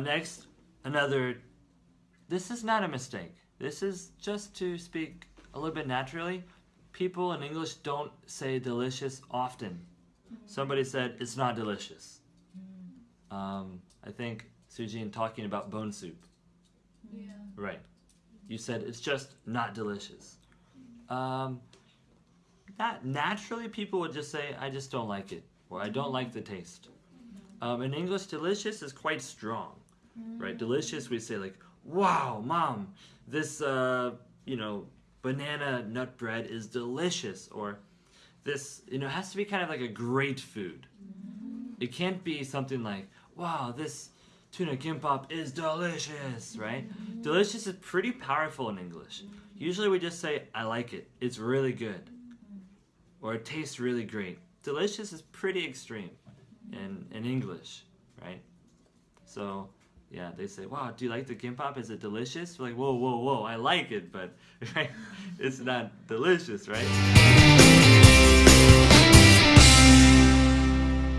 next, another. This is not a mistake. This is just to speak a little bit naturally. People in English don't say delicious often. Somebody said it's not delicious. Um, I think Sujin talking about bone soup. Yeah. Right. You said it's just not delicious. Um, that naturally people would just say I just don't like it or I don't like the taste. Um, in English, delicious is quite strong, right? Delicious, we say like, "Wow, mom, this uh, you know banana nut bread is delicious," or this you know has to be kind of like a great food. It can't be something like, "Wow, this tuna kimbap is delicious," right? Delicious is pretty powerful in English. Usually we just say, "I like it. It's really good," or "It tastes really great." Delicious is pretty extreme in, in English, right? So, yeah, they say, wow, do you like the kimbap? Is it delicious? We're like, whoa, whoa, whoa, I like it, but right? it's not delicious, right?